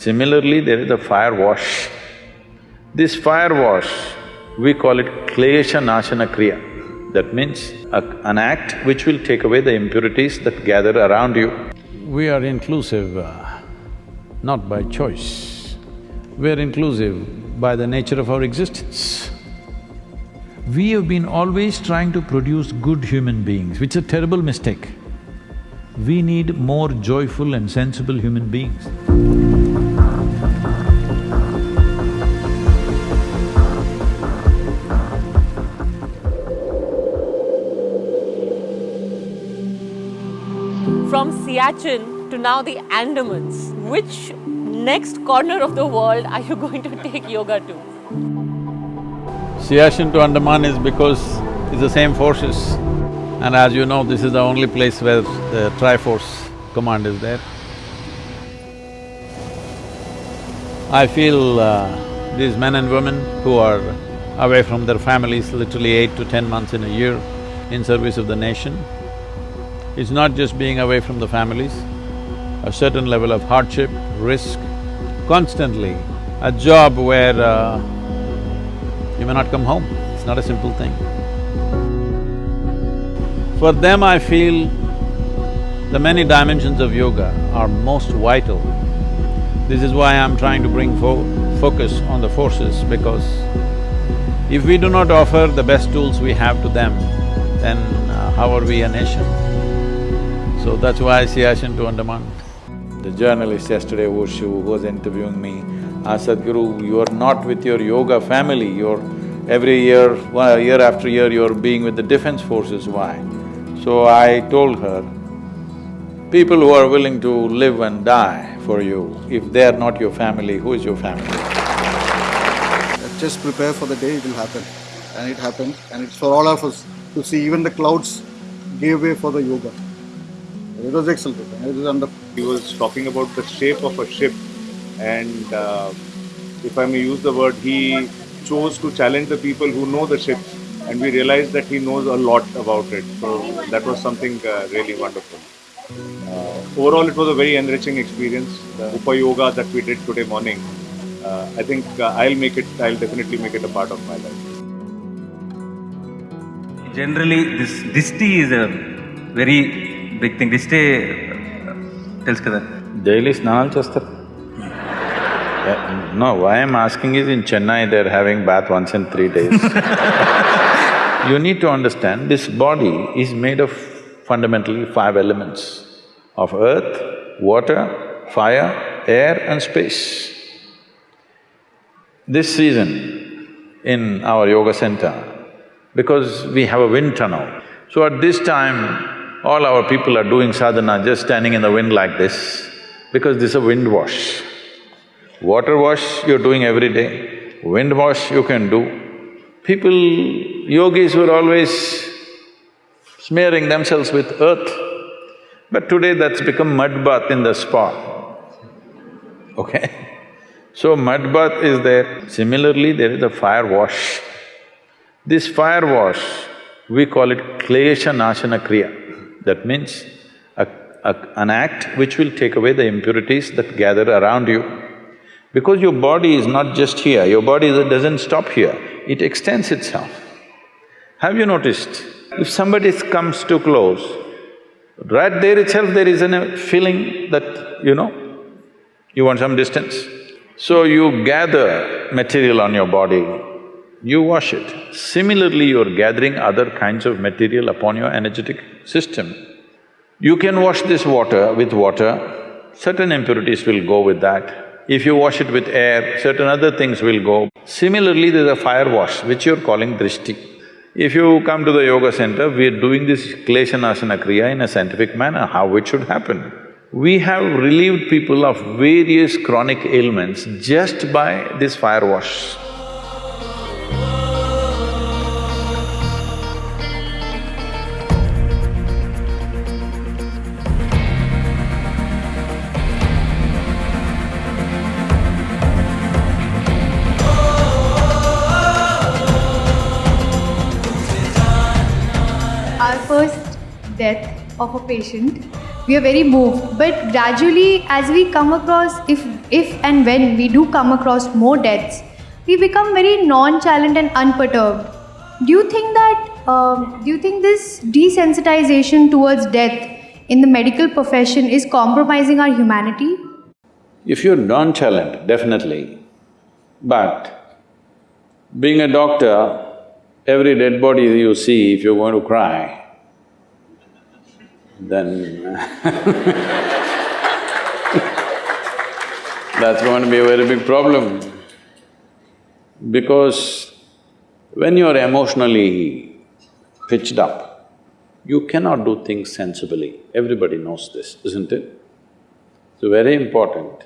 Similarly, there is a fire wash. This fire wash, we call it Klesha Nashana Kriya. That means a, an act which will take away the impurities that gather around you. We are inclusive uh, not by choice. We are inclusive by the nature of our existence. We have been always trying to produce good human beings, which is a terrible mistake. We need more joyful and sensible human beings. Siachen to now the Andamans, which next corner of the world are you going to take yoga to? Siachen to Andaman is because it's the same forces. And as you know, this is the only place where the Triforce command is there. I feel uh, these men and women who are away from their families literally eight to ten months in a year in service of the nation, it's not just being away from the families, a certain level of hardship, risk, constantly, a job where uh, you may not come home, it's not a simple thing. For them, I feel the many dimensions of yoga are most vital. This is why I'm trying to bring fo focus on the forces because if we do not offer the best tools we have to them, then uh, how are we a nation? So that's why I Siachen to Andaman. The journalist yesterday, Wushu, who was interviewing me, asked Sadhguru, you are not with your yoga family, you're every year, well, year after year, you're being with the defense forces, why? So I told her, people who are willing to live and die for you, if they are not your family, who is your family? Just prepare for the day, it will happen. And it happened, and it's for all of us to see even the clouds gave way for the yoga. It was excellent, it was under… He was talking about the shape of a ship and uh, if I may use the word, he chose to challenge the people who know the ship and we realized that he knows a lot about it. So that was something uh, really wonderful. Uh, overall, it was a very enriching experience. The Upa Yoga that we did today morning, uh, I think uh, I'll make it, I'll definitely make it a part of my life. Generally, this this tea is a very big thing. Dishti తెలుసు కదా Daily స్నానాలు చేస్తారు No, why I'm asking is in Chennai they're having bath once in three days You need to understand, this body is made of fundamentally five elements of earth, water, fire, air and space. This season in our yoga center, because we have a wind tunnel, so at this time, all our people are doing sadhana just standing in the wind like this, because this is a wind wash. Water wash you're doing every day, wind wash you can do. People, yogis were always smearing themselves with earth, but today that's become mud bath in the spa, okay? So mud bath is there. Similarly, there is a fire wash. This fire wash, we call it Klesha Nashana Kriya. That means a, a, an act which will take away the impurities that gather around you. Because your body is not just here, your body doesn't stop here, it extends itself. Have you noticed, if somebody comes too close, right there itself there is a feeling that, you know, you want some distance. So you gather material on your body, you wash it. Similarly, you're gathering other kinds of material upon your energetic system. You can wash this water with water, certain impurities will go with that. If you wash it with air, certain other things will go. Similarly, there's a fire wash, which you're calling drishti. If you come to the yoga center, we're doing this Klesha Nashana Kriya in a scientific manner, how it should happen. We have relieved people of various chronic ailments just by this fire wash. Death of a patient, we are very moved. But gradually, as we come across, if if and when we do come across more deaths, we become very nonchalant and unperturbed. Do you think that? Um, do you think this desensitization towards death in the medical profession is compromising our humanity? If you're nonchalant, definitely. But being a doctor, every dead body you see, if you're going to cry, then uh, that's going to be a very big problem. Because when you're emotionally pitched up, you cannot do things sensibly. Everybody knows this, isn't it? So very important.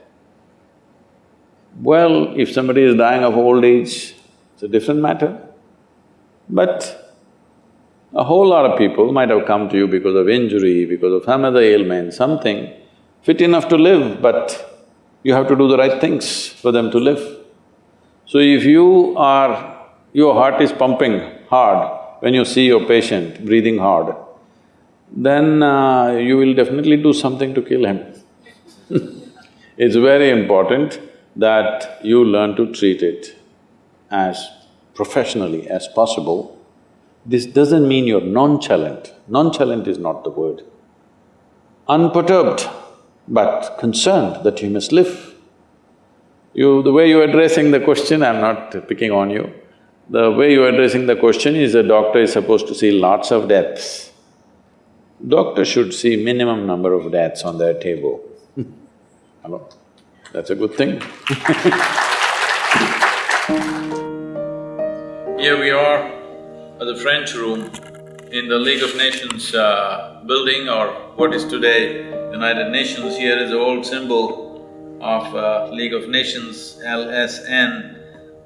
Well, if somebody is dying of old age, it's a different matter. But a whole lot of people might have come to you because of injury, because of some other ailment, something, fit enough to live, but you have to do the right things for them to live. So if you are… your heart is pumping hard when you see your patient breathing hard, then uh, you will definitely do something to kill him. it's very important that you learn to treat it as professionally as possible. This doesn't mean you're nonchalant. Nonchalant is not the word. Unperturbed, but concerned that you must live. You… the way you're addressing the question, I'm not picking on you, the way you're addressing the question is a doctor is supposed to see lots of deaths. Doctor should see minimum number of deaths on their table. Hello? That's a good thing the French room in the League of Nations uh, building or what is today United Nations. Here is the old symbol of uh, League of Nations, LSN,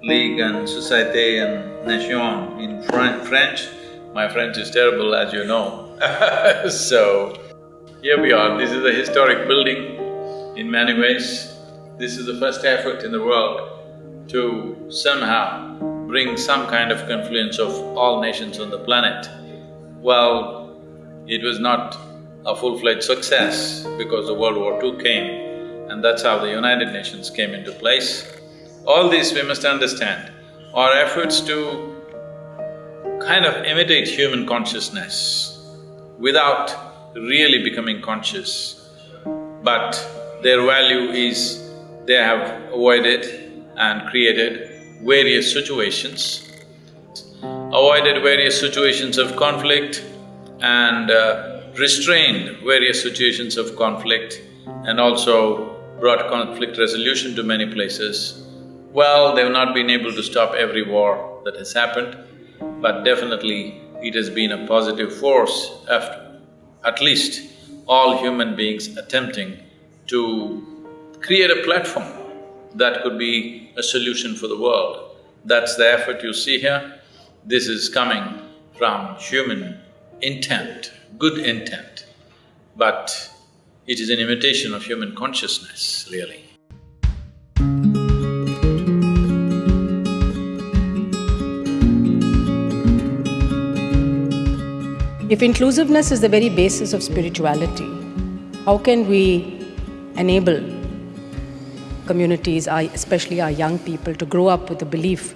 League and Société and Nation in Fr French. My French is terrible as you know So, here we are, this is a historic building in many ways. This is the first effort in the world to somehow bring some kind of confluence of all nations on the planet. Well, it was not a full-fledged success because the World War II came and that's how the United Nations came into place. All this we must understand our efforts to kind of imitate human consciousness without really becoming conscious. But their value is they have avoided and created various situations, avoided various situations of conflict and uh, restrained various situations of conflict and also brought conflict resolution to many places. Well, they've not been able to stop every war that has happened, but definitely it has been a positive force of at least all human beings attempting to create a platform that could be a solution for the world. That's the effort you see here. This is coming from human intent, good intent, but it is an imitation of human consciousness, really. If inclusiveness is the very basis of spirituality, how can we enable communities, especially our young people, to grow up with a belief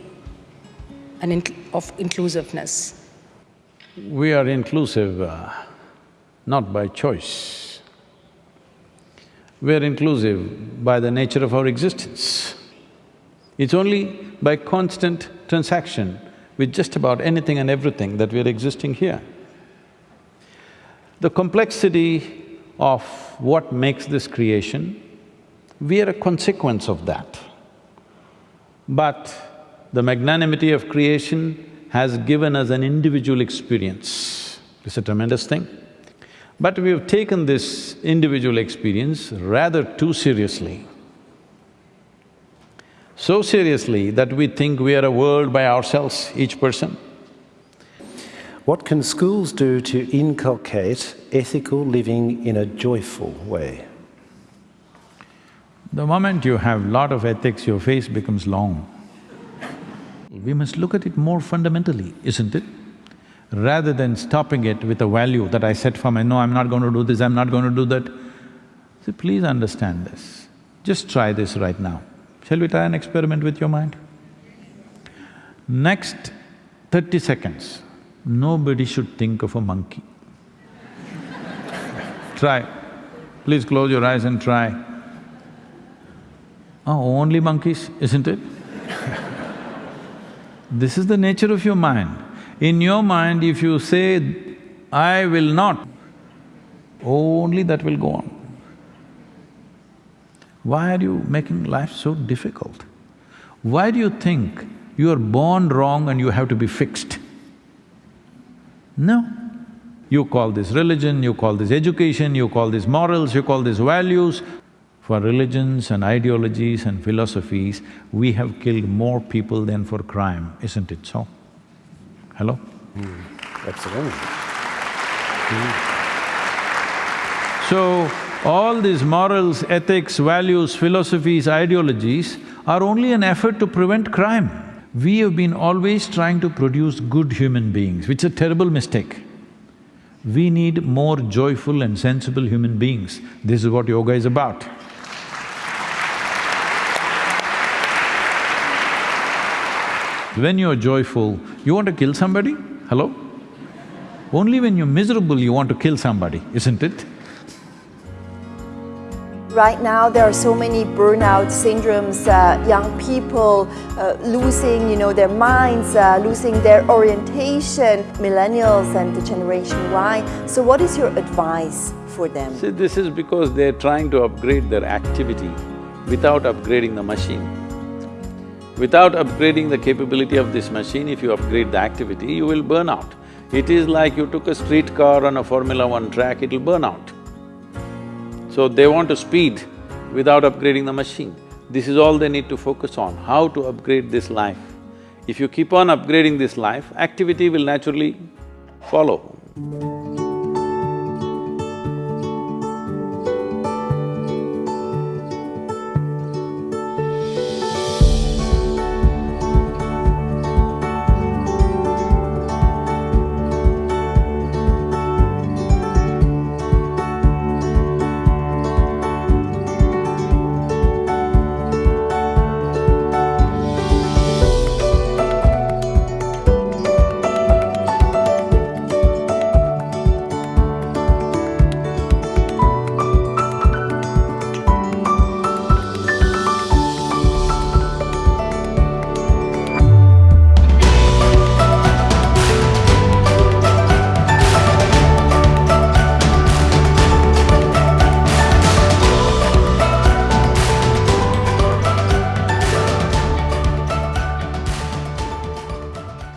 and of inclusiveness? We are inclusive uh, not by choice. We are inclusive by the nature of our existence. It's only by constant transaction with just about anything and everything that we are existing here. The complexity of what makes this creation we are a consequence of that. But the magnanimity of creation has given us an individual experience. It's a tremendous thing. But we have taken this individual experience rather too seriously. So seriously that we think we are a world by ourselves, each person. What can schools do to inculcate ethical living in a joyful way? The moment you have lot of ethics, your face becomes long. We must look at it more fundamentally, isn't it? rather than stopping it with a value that I set for my, no, I'm not going to do this, I'm not going to do that. See, please understand this. Just try this right now. Shall we try an experiment with your mind? Next thirty seconds, nobody should think of a monkey. try. Please close your eyes and try. Oh, only monkeys, isn't it? this is the nature of your mind. In your mind, if you say, I will not, only that will go on. Why are you making life so difficult? Why do you think you are born wrong and you have to be fixed? No. You call this religion, you call this education, you call this morals, you call this values. For religions and ideologies and philosophies, we have killed more people than for crime, isn't it so? Hello? Hmm. Absolutely. Hmm. So, all these morals, ethics, values, philosophies, ideologies are only an effort to prevent crime. We have been always trying to produce good human beings, which is a terrible mistake. We need more joyful and sensible human beings. This is what yoga is about. When you're joyful, you want to kill somebody? Hello? Only when you're miserable you want to kill somebody, isn't it? Right now, there are so many burnout syndromes, uh, young people uh, losing, you know, their minds, uh, losing their orientation, millennials and the Generation Y. So what is your advice for them? See, this is because they're trying to upgrade their activity without upgrading the machine. Without upgrading the capability of this machine, if you upgrade the activity, you will burn out. It is like you took a streetcar on a Formula One track, it'll burn out. So they want to speed without upgrading the machine. This is all they need to focus on, how to upgrade this life. If you keep on upgrading this life, activity will naturally follow.